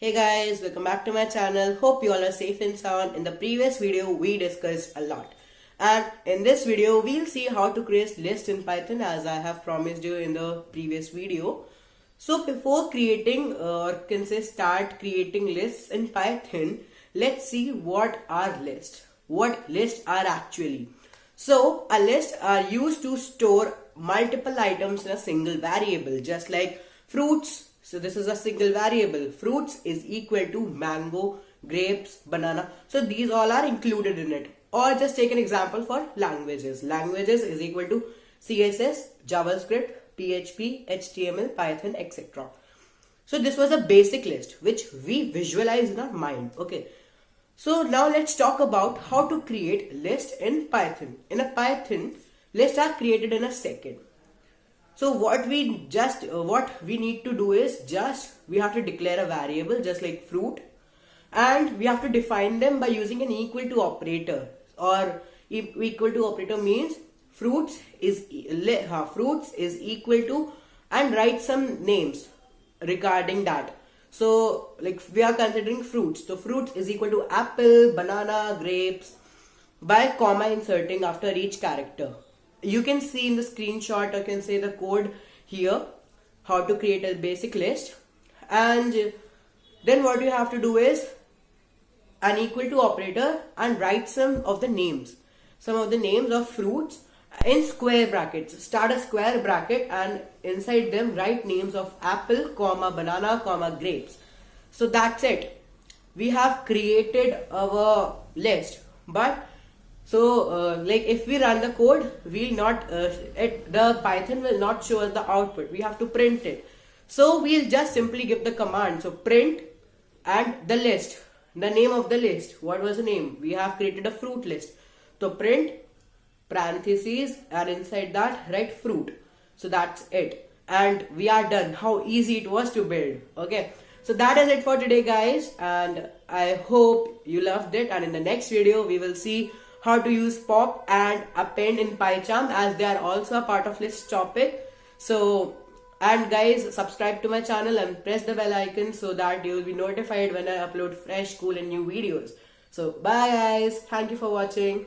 Hey guys, welcome back to my channel. Hope you all are safe and sound. In the previous video, we discussed a lot. And in this video, we'll see how to create list in Python as I have promised you in the previous video. So before creating uh, or can say start creating lists in Python, let's see what are lists. What lists are actually. So a list are used to store multiple items in a single variable just like fruits, so this is a single variable. Fruits is equal to mango, grapes, banana. So these all are included in it. Or just take an example for languages. Languages is equal to CSS, JavaScript, PHP, HTML, Python, etc. So this was a basic list which we visualize in our mind. Okay. So now let's talk about how to create list in Python. In a Python, lists are created in a second. So what we just uh, what we need to do is just we have to declare a variable just like fruit and we have to define them by using an equal to operator or equal to operator means fruits is uh, fruits is equal to and write some names regarding that. So like we are considering fruits. So fruits is equal to apple banana grapes by comma inserting after each character you can see in the screenshot I can say the code here how to create a basic list. And then what you have to do is an equal to operator and write some of the names. Some of the names of fruits in square brackets. Start a square bracket and inside them write names of apple comma banana comma grapes. So that's it. We have created our list but so uh, like if we run the code, we'll not, uh, it, the Python will not show us the output. We have to print it. So we'll just simply give the command. So print and the list, the name of the list. What was the name? We have created a fruit list. So print parentheses and inside that write fruit. So that's it. And we are done. How easy it was to build. Okay. So that is it for today guys. And I hope you loved it. And in the next video, we will see how to use pop and append in PyCharm as they are also a part of list topic. So and guys subscribe to my channel and press the bell icon so that you will be notified when I upload fresh cool and new videos. So bye guys. Thank you for watching.